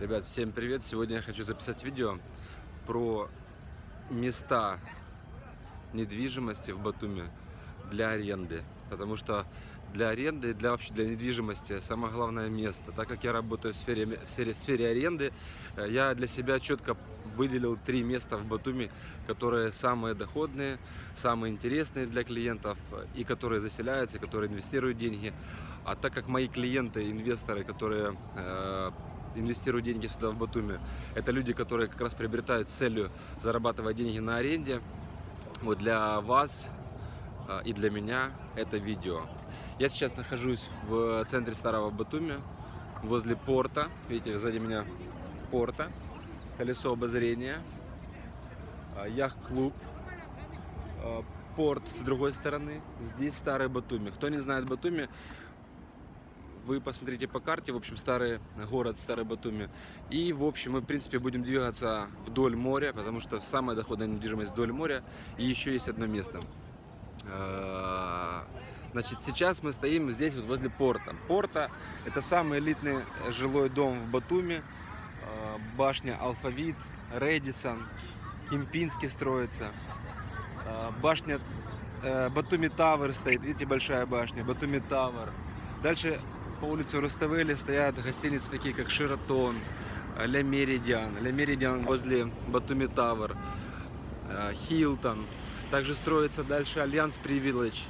Ребят, всем привет! Сегодня я хочу записать видео про места недвижимости в Батуми для аренды. Потому что для аренды и для, вообще для недвижимости самое главное место. Так как я работаю в сфере, в сфере, в сфере аренды, э, я для себя четко выделил три места в Батуми, которые самые доходные, самые интересные для клиентов и которые заселяются, которые инвестируют деньги. А так как мои клиенты, инвесторы, которые э, инвестируют деньги сюда в Батуми, это люди, которые как раз приобретают целью зарабатывать деньги на аренде. Вот для вас э, и для меня это видео. Я сейчас нахожусь в центре Старого Батуми, возле порта. Видите, сзади меня порта, колесо обозрения, э, яхт-клуб, э, порт с другой стороны. Здесь Старый Батуми. Кто не знает Батуми, вы посмотрите по карте, в общем, старый город, старый Батуми. И, в общем, мы, в принципе, будем двигаться вдоль моря, потому что самая доходная недвижимость вдоль моря. И еще есть одно место. А, значит, сейчас мы стоим здесь, вот возле порта. Порта – это самый элитный жилой дом в Батуми. А, башня Алфавит, Radisson, Kempinski строится. А, башня э, Batumi Tower стоит, видите, большая башня, Batumi Tower. Дальше по улице Руставели стоят гостиницы такие, как Sheraton, Le Méridien, Le Méridien возле Batumi Tower, э, Хилтон. Также строится дальше Alliance Privilege.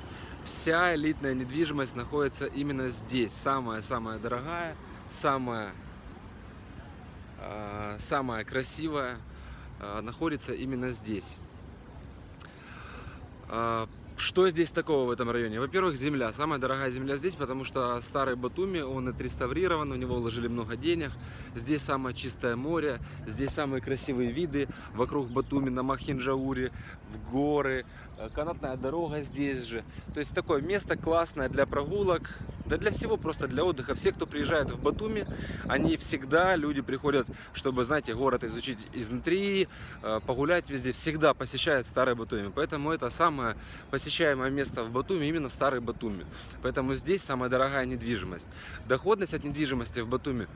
Вся элитная недвижимость находится именно здесь. Самая-самая дорогая, самая, э, самая красивая э, находится именно здесь. Что здесь такого в этом районе? Во-первых, земля. Самая дорогая земля здесь, потому что старый Батуми, он отреставрирован, у него вложили много денег. Здесь самое чистое море, здесь самые красивые виды. Вокруг Батуми на Махинджауре, в горы, э, канатная дорога здесь же. То есть такое место классное для прогулок, да для всего, просто для отдыха. Все, кто приезжает в Батуми, они всегда, люди приходят, чтобы, знаете, город изучить изнутри, э, погулять везде, всегда посещают Старый Батуми. Поэтому это самое посещаемое место в Батуми, именно Старый Батуми. Поэтому здесь самая дорогая недвижимость. Доходность от недвижимости в Батуми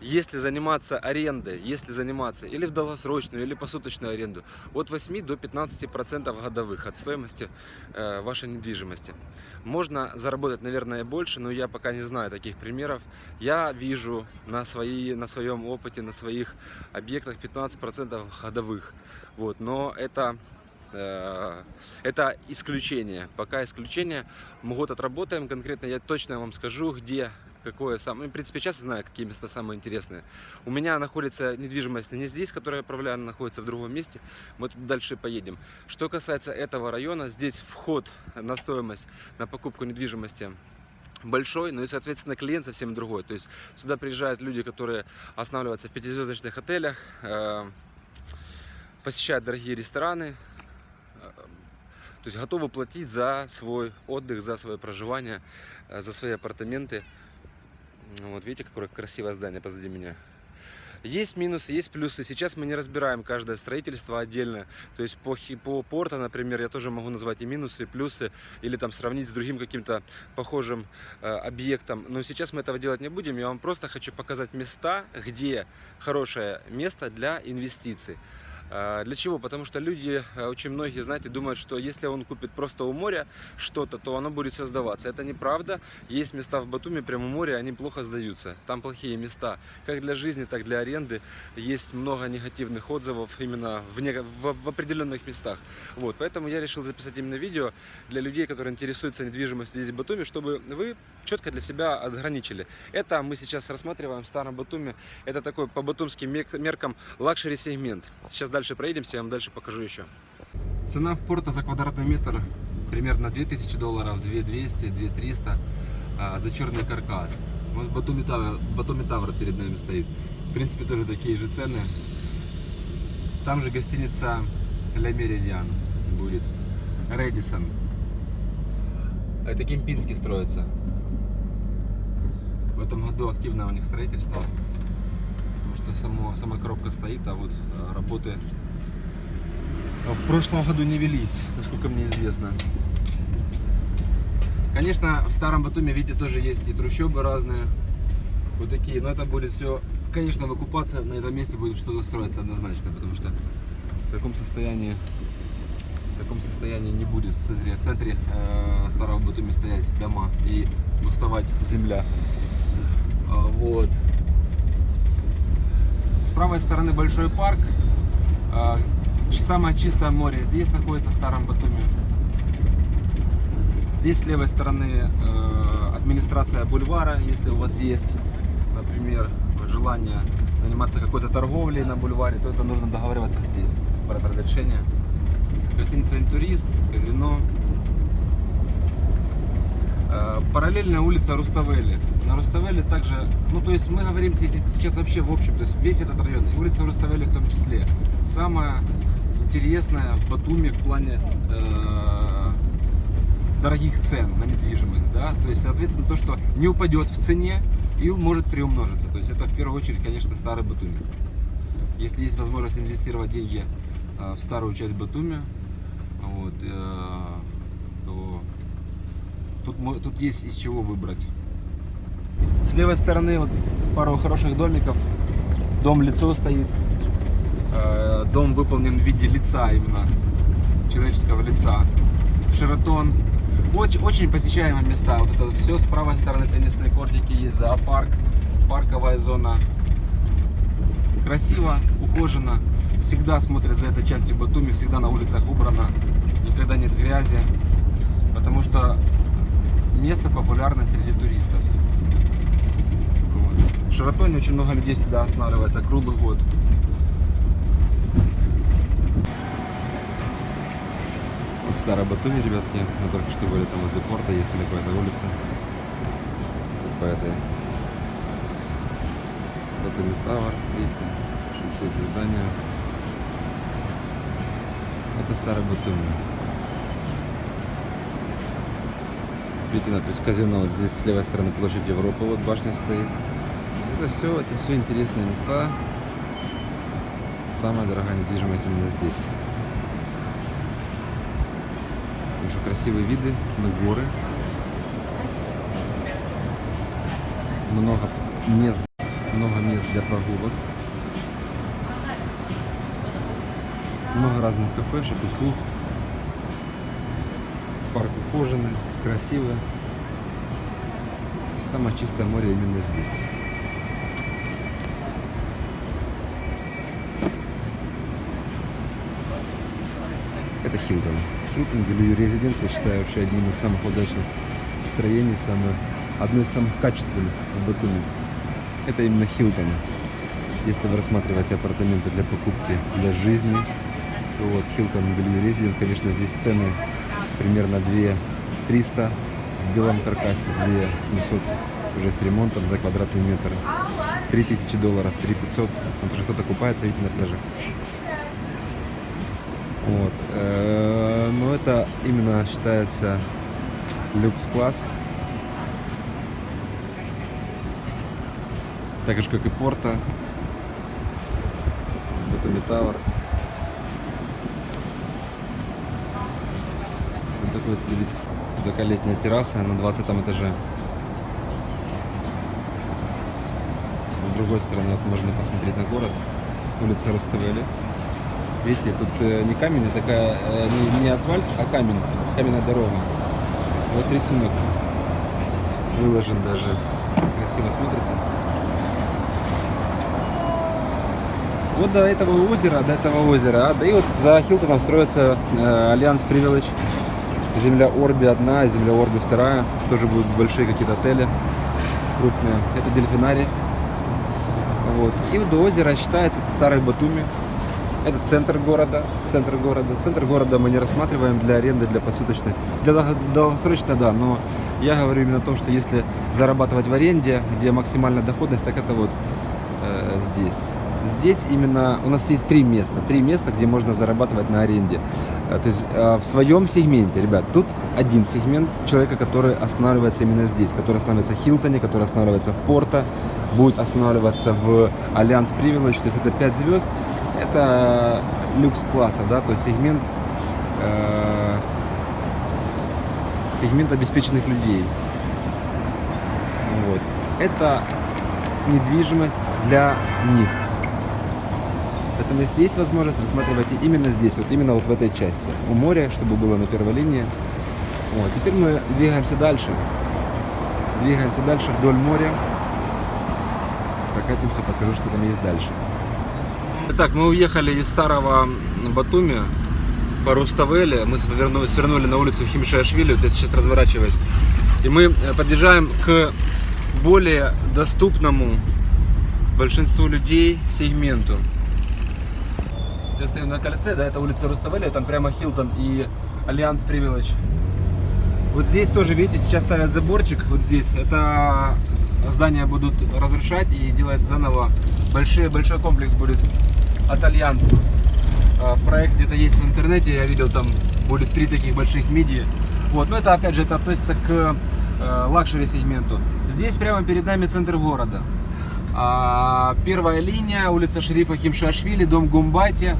если заниматься арендой, если заниматься или в долгосрочную, или посуточную аренду, от 8 до 15 процентов годовых от стоимости э, вашей недвижимости. Можно заработать, наверное, больше, но я пока не знаю таких примеров. Я вижу на, свои, на своем опыте, на своих объектах 15 процентов годовых. Вот, но это это исключение. Пока исключение. Мы год отработаем. Конкретно я точно вам скажу, где какое самое... Ну, в принципе, сейчас знаю, какие места самые интересные. У меня находится недвижимость не здесь, которая я управляю, она находится в другом месте. Мы тут дальше поедем. Что касается этого района, здесь вход на стоимость, на покупку недвижимости большой, но и, соответственно, клиент совсем другой. То есть сюда приезжают люди, которые останавливаются в пятизвездочных отелях, э, посещают дорогие рестораны, э, то есть готовы платить за свой отдых, за свое проживание, э, за свои апартаменты. Вот видите, какое красивое здание позади меня. Есть минусы, есть плюсы. Сейчас мы не разбираем каждое строительство отдельно. То есть по, по порту, например, я тоже могу назвать и минусы, и плюсы, или там сравнить с другим каким-то похожим э, объектом. Но сейчас мы этого делать не будем. Я вам просто хочу показать места, где хорошее место для инвестиций. А, для чего? Потому что люди, а, очень многие, знаете, думают, что если он купит просто у моря что-то, то оно будет все сдаваться. Это неправда. Есть места в Батуми, прямо у моря, они плохо сдаются. Там плохие места, как для жизни, так и для аренды. Есть много негативных отзывов именно в, не... в, в определенных местах. Вот, поэтому я решил записать именно видео для людей, которые интересуются недвижимостью здесь в Батуми, чтобы вы четко для себя отграничили. Это мы сейчас рассматриваем в Старом Батуми. Это такой по батумским меркам luxury сегмент. Сейчас дальше проедемся, я вам дальше покажу еще. Цена в порта за квадратный метр примерно 2000 долларов, 2200, 2300 а, за черный каркас. Вот Батуми Тавр, Батуми Тавр перед нами стоит. В принципе, тоже такие же цены. Там же гостиница Ля Меридиан будет. Редисон. Это Кемпинский строится. В этом году активное у них строительство что само, сама коробка стоит, а вот э, работы в прошлом году не велись, насколько мне известно. Конечно, в старом Батуме, видите, тоже есть и трущобы разные, вот такие, но это будет все конечно, выкупаться на этом месте будет что-то строиться однозначно, потому что в таком состоянии в таком состоянии не будет в центре, в центре э, старого Батуми стоять дома и уставать земля. А, вот. Правой стороны большой парк. А, самое чистое море здесь находится в старом Батуми. Здесь с левой стороны э, администрация бульвара, если у вас есть, например, желание заниматься какой-то торговлей на бульваре, то это нужно договариваться здесь, брать разрешение. Гостиница «Интурист», казино. Э, Параллельная улица Руставели. На Руставели также, ну то есть мы говорим сейчас вообще в общем, то есть весь этот район, и улица Руставели в том числе. Самая интересная в Батуми в плане э, дорогих цен на недвижимость, да, то есть, соответственно, то, что не упадет в цене и может приумножиться, то есть это в первую очередь, конечно, старый Батуми. Если есть возможность инвестировать деньги э, в старую часть Батуми, вот, э, то тут, тут есть из чего выбрать. С левой стороны вот пару хороших домиков. Дом лицо стоит. Э, дом выполнен в виде лица именно, человеческого лица. Шератон. Очень, очень посещаемые места. Вот это вот все с правой стороны теннисные кортики, есть зоопарк, парковая зона. Красиво, ухоженно. Всегда смотрят за этой частью Батуми, всегда на улицах убрано никогда нет грязи, потому что место популярно среди туристов. Шаратоне очень много людей всегда останавливается круглый год. Вот старая Батуми, ребятки. Мы только что были там возле порта, ехали по этой улице. По этой Батуми Тауэр, видите, очень высокие здания. Это старая Батуми. Видите надпись казино. Вот здесь с левой стороны площадь Европы, вот башня стоит. Это все, это все интересные места. Самая дорогая недвижимость именно здесь. Очень красивые виды на горы. Много мест, много мест для прогулок. Много разных кафешек, услуг. Парк ухоженный красиво. Самое чистое море именно здесь. Хилтон. Хилтон Белью Резиденс, я считаю, вообще одним из самых удачных строений, самое, одно из самых качественных в Батуми. Это именно Хилтон. Если вы рассматриваете апартаменты для покупки, для жизни, то вот Хилтон Белью Резиденс, конечно, здесь цены примерно 2 300 в белом каркасе, 2 700 уже с ремонтом за квадратный метр. 3000 долларов, 3500. Вот уже кто-то купается, видите, на пляже. Вот. Э, но это именно считается люкс-класс. Так же, как и Порта. Батуми Тауэр. Вот такой вот вид такая летняя терраса на 20 этаже. С другой стороны вот можно посмотреть на город. Улица Руставели. Видите, тут э, не камень, а такая, э, не, не асфальт, а камень, каменная дорога. Вот рисунок выложен даже. Красиво смотрится. Вот до этого озера, до этого озера, а, да и вот за Хилтоном строится э, Alliance Privilege земля Orbi одна, земля Orbi вторая. Тоже будут большие какие-то отели крупные. Это дельфинарий. Вот. И до озера считается это старый Батуми. Это центр города, центр города. Центр города мы не рассматриваем для аренды, для посуточной. Для долгосрочной, да, но я говорю именно о том, что если зарабатывать в аренде, где максимальная доходность, так это вот э, здесь. Здесь именно у нас есть три места, три места, где можно зарабатывать на аренде. Э, то есть э, в своем сегменте, ребят, тут один сегмент человека, который останавливается именно здесь, который останавливается в Хилтоне, который останавливается в Порто, будет останавливаться в Альянс Привилегь, то есть это 5 звезд, это люкс класса, да, то есть сегмент, э, сегмент обеспеченных людей. Вот. Это недвижимость для них. Поэтому если есть возможность, рассматривайте именно здесь, вот именно вот в этой части. У моря, чтобы было на первой линии. Вот. Теперь мы двигаемся дальше. Двигаемся дальше вдоль моря. Прокатимся, покажу, что там есть дальше. Итак, мы уехали из старого Батуми по Руставели. Мы свернули, свернули на улицу Химшашвили, вот я сейчас разворачиваюсь. И мы э, подъезжаем к более доступному большинству людей сегменту. Я стою на кольце, да, это улица Руставели, там прямо Хилтон и Alliance Privilege. Вот здесь тоже, видите, сейчас ставят заборчик, вот здесь. Это здания будут разрушать и делать заново. Большой, большой комплекс будет от Альянс. А, проект где-то есть в интернете, я видел, там будет три таких больших миди. Вот, но это, опять же, это относится к э, luxury сегменту. Здесь прямо перед нами центр города. А, первая линия, улица Шерифа Химшашвили, дом Гумбати.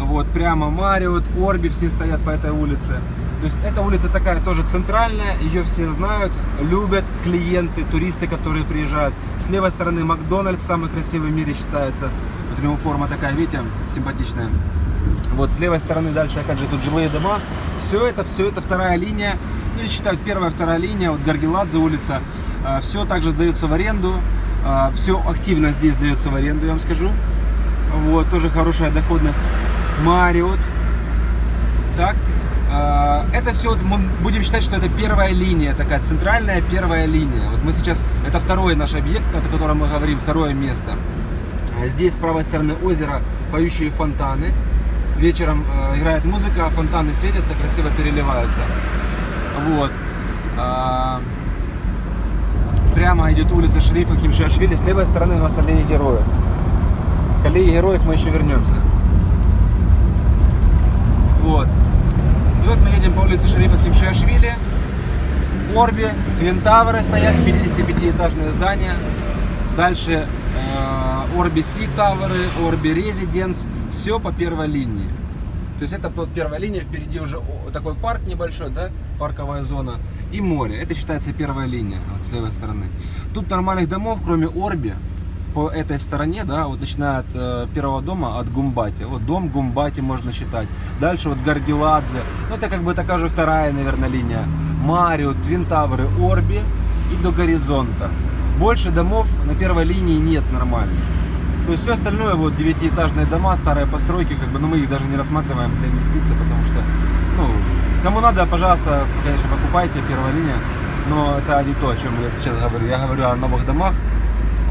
Вот, прямо Мариот, Орби, все стоят по этой улице. То есть эта улица такая тоже центральная, ее все знают, любят клиенты, туристы, которые приезжают. С левой стороны Макдональдс, самый красивый в мире считается. Вот у него форма такая, видите, симпатичная. Вот с левой стороны дальше, опять же, тут жилые дома. Все это, все это вторая линия. Ну, считаю, первая, вторая линия, вот Гаргеладзе улица. А, все также сдается в аренду. А, все активно здесь сдается в аренду, я вам скажу. Вот, тоже хорошая доходность. Мариот. Так, а, это все, мы будем считать, что это первая линия, такая центральная первая линия. Вот мы сейчас, это второй наш объект, о котором мы говорим, второе место. Здесь с правой стороны озера поющие фонтаны. Вечером э, играет музыка, фонтаны светятся, красиво переливаются. Вот. А, прямо идет улица Шерифа Кимшашвили. С левой стороны у нас аллея героев. К аллее героев мы еще вернемся. Вот. И вот мы едем по улице Шерифа Кимшашвили. Орби, Твин Тавры стоят, 55-этажные здания. Дальше э, Орби Си Тавры, Орби Резиденс. Все по первой линии. То есть это вот первая линия, впереди уже такой парк небольшой, да, парковая зона, и море. Это считается первая линия, вот с левой стороны. Тут нормальных домов, кроме Орби, по этой стороне, да, вот начиная от э, первого дома, от Гумбати. Вот дом Гумбати можно считать. Дальше вот Гаргеладзе. Ну, это как бы такая же вторая, наверное, линия. Марио, Твинтавры, Орби и до горизонта. Больше домов на первой линии нет нормально. То есть все остальное, вот девятиэтажные дома, старые постройки, как бы, но мы их даже не рассматриваем для инвестиций, потому что, ну, кому надо, пожалуйста, конечно, покупайте, первая линия, но это не то, о чем я сейчас говорю. Я говорю о новых домах,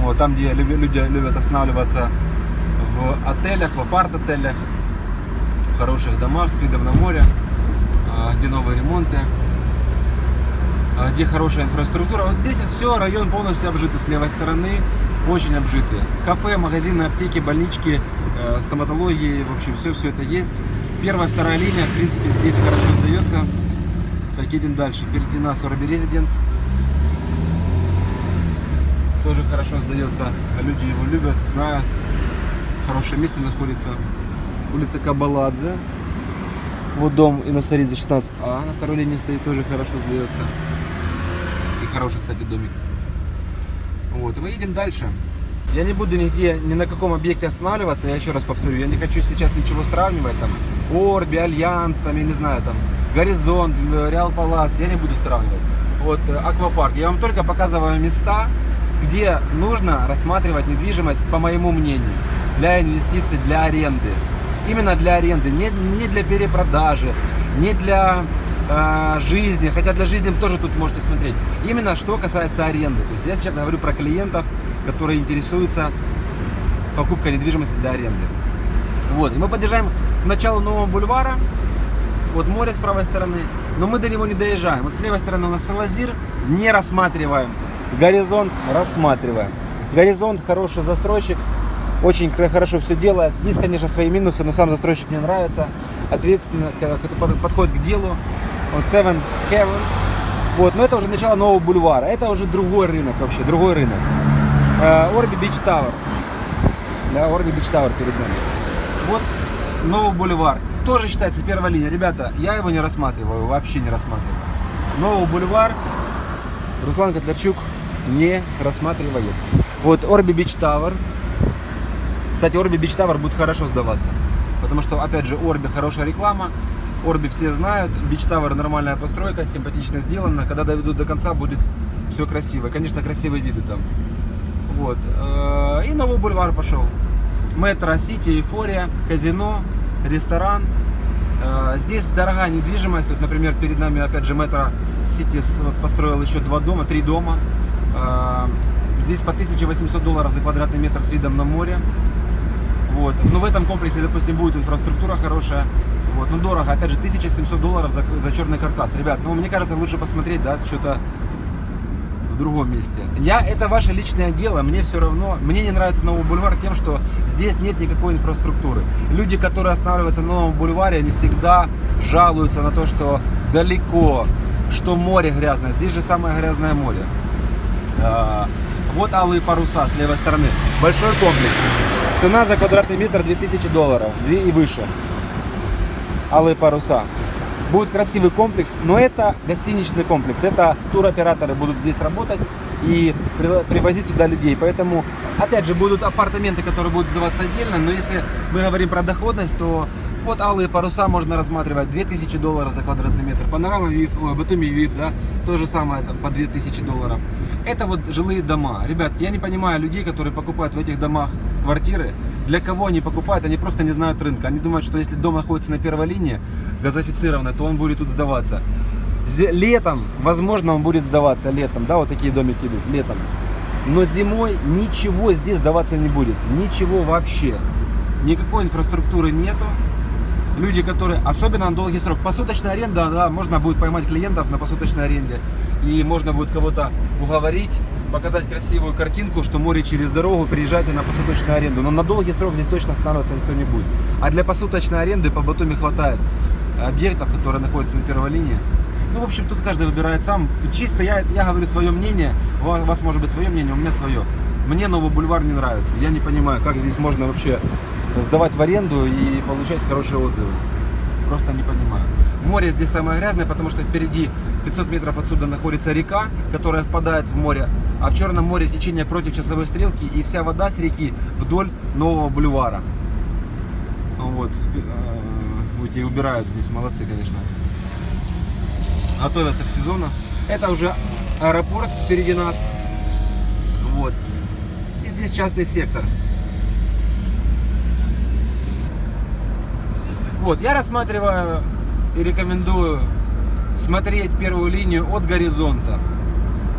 вот, там, где люди любят останавливаться в отелях, в апарт-отелях, в хороших домах с видом на море, а, где новые ремонты, а, где хорошая инфраструктура. Вот здесь вот все, район полностью обжитый с левой стороны, очень обжитые. Кафе, магазины, аптеки, больнички, э, стоматологии, в общем, все, все это есть. Первая, вторая линия, в принципе, здесь хорошо сдается. Так, едем дальше. Впереди нас Орби Резиденс тоже хорошо сдается. Люди его любят, знают. Хорошее место находится. Улица Кабаладзе. Вот дом Иносаридзе 16А на второй линии стоит, тоже хорошо сдается. И хороший, кстати, домик. Вот, и мы едем дальше. Я не буду нигде, ни на каком объекте останавливаться, я еще раз повторю, я не хочу сейчас ничего сравнивать, там, Орби, Альянс, там, я не знаю, там, Горизонт, Real Palace, я не буду сравнивать. Вот, э, Аквапарк, я вам только показываю места, где нужно рассматривать недвижимость, по моему мнению, для инвестиций, для аренды. Именно для аренды, не, не для перепродажи, не для э, жизни, хотя для жизни тоже тут можете смотреть. Именно что касается аренды. То есть я сейчас говорю про клиентов, которые интересуются покупкой недвижимости для аренды. Вот, и мы подъезжаем к началу нового бульвара, вот море с правой стороны, но мы до него не доезжаем. Вот с левой стороны у нас Салазир, не рассматриваем Горизонт рассматриваем. Горизонт хороший застройщик, очень хорошо все делает. Есть, конечно, свои минусы, но сам застройщик мне нравится. Ответственно подходит к делу. Вот Seven Heaven. Вот, но это уже начало нового бульвара. Это уже другой рынок вообще, другой рынок. Orbi Beach Tower. Да, Orbi Beach Tower перед нами. Вот новый бульвар. Тоже считается первая линия. Ребята, я его не рассматриваю, вообще не рассматриваю. Новый бульвар. Руслан Котлярчук не рассматривает. Вот Orbi Beach Tower. Кстати, Orbi Beach Tower будет хорошо сдаваться. Потому что, опять же, Орби хорошая реклама. Орби все знают. Beach Tower нормальная постройка, симпатично сделана. Когда доведут до конца, будет все красиво. Конечно, красивые виды там. Вот. Э, И новый бульвар пошел. Метро, Сити, Эйфория, казино, ресторан. Э, Здесь дорогая недвижимость. Вот, например, перед нами, опять же, Метро Сити построил еще два дома, три дома. Э, Здесь по 1800 долларов за квадратный метр с видом на море. Вот. Но в этом комплексе, допустим, будет инфраструктура хорошая. Вот. Ну, дорого. Опять же, 1700 долларов за, за черный каркас. Ребят, ну, мне кажется, лучше посмотреть, да, что-то в другом месте. Я, это ваше личное дело, мне все равно. Мне не нравится Новый бульвар тем, что здесь нет никакой инфраструктуры. Люди, которые останавливаются на Новом бульваре, они всегда жалуются на то, что далеко, что море грязное. Здесь же самое грязное море. А, Вот алые паруса с левой стороны. Большой комплекс. Цена за квадратный метр 2000 долларов. 2 и выше. Алые паруса. Будет красивый комплекс, но это гостиничный комплекс. Это туроператоры будут здесь работать и при- привозить сюда людей. Поэтому, опять же, будут апартаменты, которые будут сдаваться отдельно. Но если мы говорим про доходность, то вот алые паруса можно рассматривать 2000 долларов за квадратный метр. Панорама ВИФ, ой, Батуми ВИФ, да, то же самое там, по 2000 долларов. Это вот жилые дома. Ребят, я не понимаю людей, которые покупают в этих домах квартиры. Для кого они покупают, они просто не знают рынка. Они думают, что если дом находится на первой линии, газофицированный, то он будет тут сдаваться. Летом, возможно, он будет сдаваться летом, да, вот такие домики идут, летом. Но зимой ничего здесь сдаваться не будет. Ничего вообще. Никакой инфраструктуры нету. Люди, которые, особенно на долгий срок, посуточная аренда, да, можно будет поймать клиентов на посуточной аренде. И можно будет кого-то уговорить, показать красивую картинку, что море через дорогу, приезжайте на посуточную аренду. Но на долгий срок здесь точно останавливаться никто не будет. А для посуточной аренды по Батуми хватает объектов, которые находятся на первой линии. Ну, в общем, тут каждый выбирает сам. Чисто я, я говорю свое мнение, у вас может быть свое мнение, у меня свое. Мне новый бульвар не нравится. Я не понимаю, как здесь можно вообще сдавать в аренду и получать хорошие отзывы. Просто не понимаю. Море здесь самое грязное, потому что впереди 500 метров отсюда находится река, которая впадает в море. А в Черном море течение против часовой стрелки и вся вода с реки вдоль нового бульвара. Вот. э, Эти убирают здесь, молодцы, конечно. Готовятся к сезону. Это уже аэропорт впереди нас. Вот. И здесь частный сектор. Вот, я рассматриваю и рекомендую смотреть первую линию от горизонта.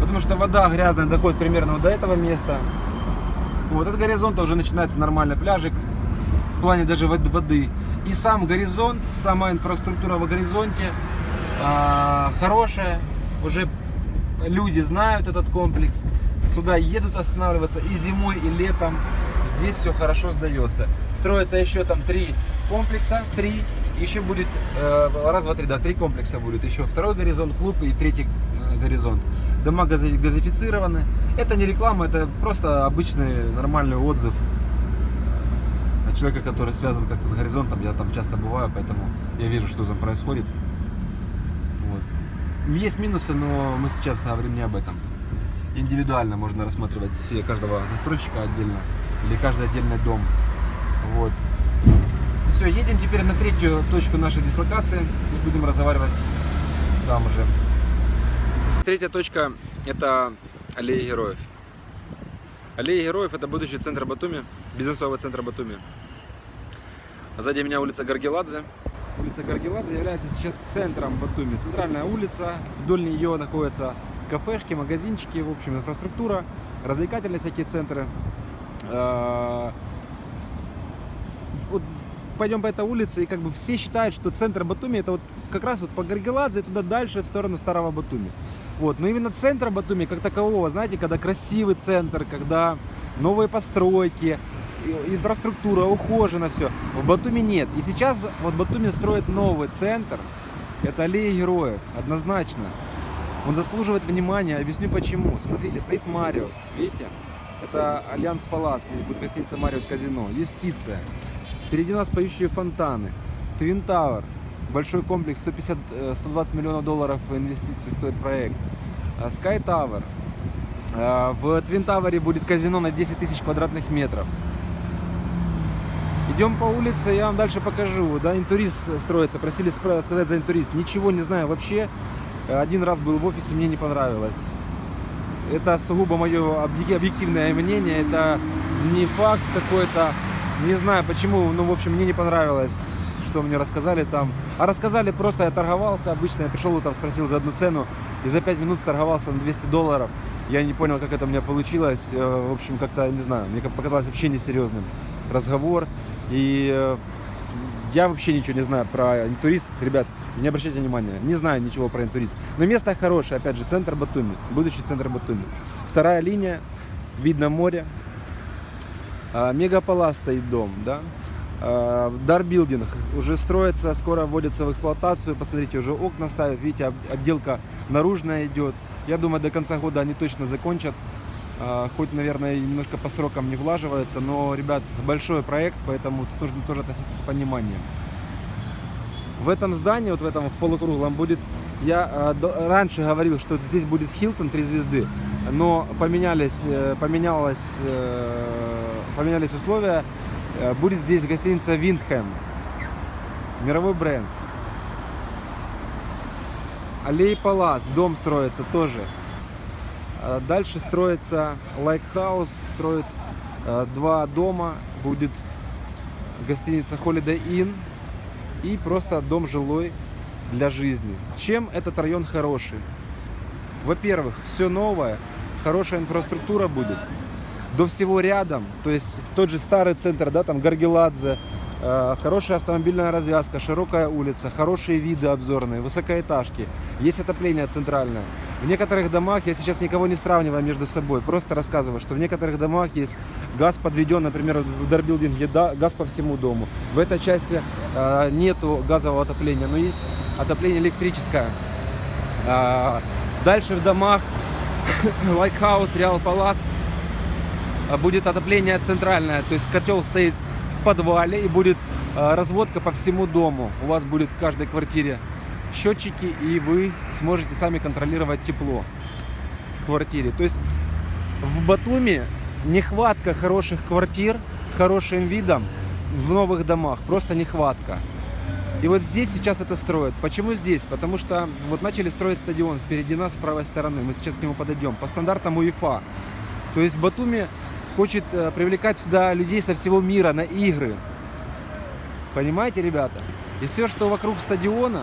Потому что вода грязная доходит примерно вот до этого места. Вот, от горизонта уже начинается нормальный пляжик. В плане даже вод- воды. И сам горизонт, сама инфраструктура в горизонте а, хорошая. Уже люди знают этот комплекс. Сюда едут останавливаться и зимой, и летом. Здесь все хорошо сдается. Строится еще там три комплекса, три. Еще будет, э, раз, два, три, да, три комплекса будет. Еще второй горизонт, клуб и третий э, горизонт. Дома гази- газифицированы. Это не реклама, это просто обычный нормальный отзыв от человека, который связан как-то с горизонтом. Я там часто бываю, поэтому я вижу, что там происходит. Вот. Есть минусы, но мы сейчас говорим не об этом. Индивидуально можно рассматривать все, каждого застройщика отдельно или каждый отдельный дом. Вот. Все, едем теперь на третью точку нашей дислокации и будем разговаривать там уже. Третья точка это аллея героев. Аллея героев это будущий центр Батуми, бизнесовый центр Батуми. Сзади меня улица Гаргеладзе. Улица Гаргеладзе является сейчас центром Батуми. Центральная улица, вдоль нее находятся кафешки, магазинчики, в общем, инфраструктура, развлекательные всякие центры. Э, Вот пойдем по этой улице, и как бы все считают, что центр Батуми это вот как раз вот по Гаргеладзе и туда дальше в сторону старого Батуми. Вот, но именно центр Батуми как такового, знаете, когда красивый центр, когда новые постройки, инфраструктура, ухожено все. В Батуми нет. И сейчас вот Батуми строит новый центр. Это аллея героев, однозначно. Он заслуживает внимания, объясню почему. Смотрите, стоит Марио, видите? Это Alliance Palace, здесь будет гостиница Марио Казино, Юстиция. Впереди нас поющие фонтаны, Twin Tower, большой комплекс, 150, э, 120 миллионов долларов инвестиций стоит проект. Э, Tower, Э, в Twin Tower е будет казино на 10 тысяч квадратных метров. Идем по улице, я вам дальше покажу. Да, интурист строится. Просили сказать за интурист. Ничего не знаю вообще. Один раз был в офисе, мне не понравилось. Это сугубо мое объективное мнение. Это не факт какой-то. Не знаю почему, ну, в общем, мне не понравилось, что мне рассказали там. А рассказали просто, я торговался обычно. Я пришел там, спросил за одну цену. И за 5 минут торговался на 200 долларов. Я не понял, как это у меня получилось. Э, в общем, как-то, не знаю, мне показалось вообще несерьезным разговор. И э, я вообще ничего не знаю про интурист. Ребят, не обращайте внимания. Не знаю ничего про интурист. Но место хорошее. Опять же, центр Батуми. Будущий центр Батуми. Вторая линия. Видно море. А, Мегапола стоит дом, да. Дарбилдинг уже строится, скоро вводится в эксплуатацию. Посмотрите, уже окна ставят. Видите, отделка наружная идет. Я думаю, до конца года они точно закончат. А, хоть, наверное, немножко по срокам не влаживается, но, ребят, большой проект, поэтому тут нужно тоже относиться с пониманием. В этом здании, вот в этом в полукруглом будет, я раньше говорил, что здесь будет Хилтон 3 звезды, но поменялись, э, поменялось, э, поменялись условия, э, будет здесь гостиница Wyndham, мировой бренд. Alley Palace, дом строится тоже. А дальше строится Like House, строит э, два дома, будет гостиница Holiday Inn и просто дом жилой для жизни. Чем этот район хороший? Во-первых, все новое, хорошая инфраструктура будет, до всего рядом, то есть тот же старый центр, да, там Гаргеладзе, Э, хорошая автомобильная развязка, широкая улица, хорошие виды обзорные, высокоэтажки, есть отопление центральное. В некоторых домах, я сейчас никого не сравниваю между собой, просто рассказываю, что в некоторых домах есть газ подведен, например, в дарбилдинге да, газ по всему дому. В этой части э, нету газового отопления, но есть отопление электрическое. Э, дальше в домах Like House, Real Palace будет отопление центральное, то есть котел стоит подвале и будет э, разводка по всему дому. У вас будет в каждой квартире счетчики, и вы сможете сами контролировать тепло в квартире. То есть в Батуми нехватка хороших квартир с хорошим видом в новых домах. Просто нехватка. И вот здесь сейчас это строят. Почему здесь? Потому что вот начали строить стадион впереди нас с правой стороны. Мы сейчас к нему подойдем. По стандартам УЕФА. То есть Батуми хочет э, привлекать сюда людей со всего мира на игры. Понимаете, ребята? И все, что вокруг стадиона,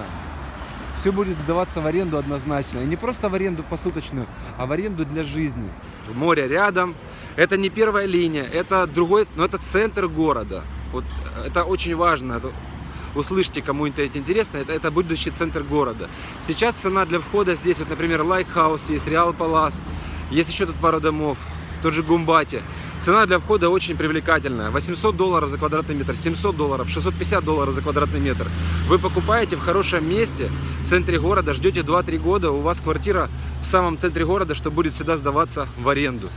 все будет сдаваться в аренду однозначно. И не просто в аренду посуточную, а в аренду для жизни. Море рядом. Это не первая линия, это другой, но это центр города. Вот э, это очень важно. Услышьте, кому это интересно, это, это будущий центр города. Сейчас цена для входа здесь, вот, например, Like House есть, Real Palace, есть еще тут пару домов тот же Гумбати. Цена для входа очень привлекательная. 800 долларов за квадратный метр, 700 долларов, 650 долларов за квадратный метр. Вы покупаете в хорошем месте, в центре города, ждете 2-3 года, у вас квартира в самом центре города, что будет всегда сдаваться в аренду.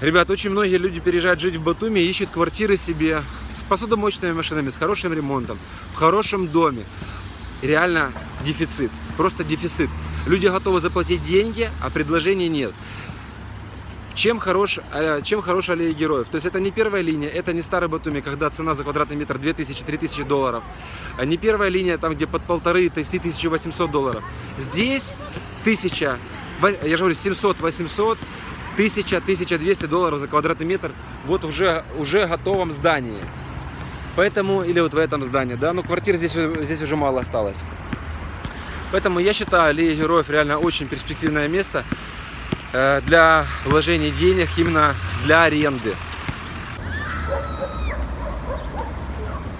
Ребят, очень многие люди переезжают жить в Батуми, ищут квартиры себе с посудомоечными машинами, с хорошим ремонтом, в хорошем доме. Реально дефицит, просто дефицит. Люди готовы заплатить деньги, а предложений нет. Чем хорош, э, чем хорош аллея героев? То есть это не первая линия, это не старый Батуми, когда цена за квадратный метр 2000-3000 долларов. А не первая линия, там где под полторы, 1800 долларов. Здесь 1000, я же говорю, 700-800, 1000-1200 долларов за квадратный метр вот уже, уже готовом здании. Поэтому, или вот в этом здании, да, но квартир здесь, здесь уже мало осталось. Поэтому я считаю, аллея героев реально очень перспективное место. Э, для вложения денег именно для аренды.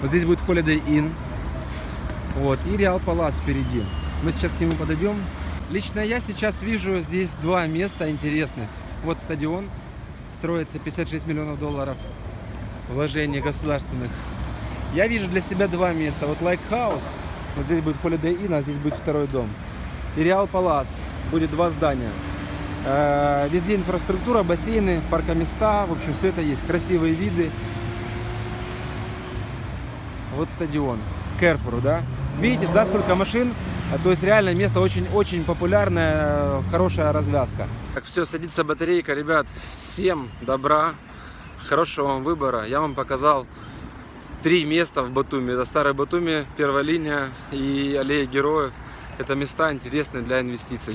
Вот здесь будет Holiday Inn. Вот, и Реал Палас впереди. Мы сейчас к нему подойдем. Лично я сейчас вижу здесь два места интересных. Вот стадион. Строится 56 миллионов долларов вложений государственных. Я вижу для себя два места. Вот House. Вот здесь будет Holiday Inn, а здесь будет второй дом. И Реал Палас. Будет два здания. Э, везде инфраструктура, бассейны, паркоместа, в общем, все это есть. Красивые виды. Вот стадион. Керфуру, да? Видите, да, сколько машин? То есть реально место очень-очень популярное, хорошая развязка. Так, все, садится батарейка, ребят. Всем добра, хорошего вам выбора. Я вам показал три места в Батуми. Это Старый Батуми, первая линия и аллея героев. Это места интересные для инвестиций.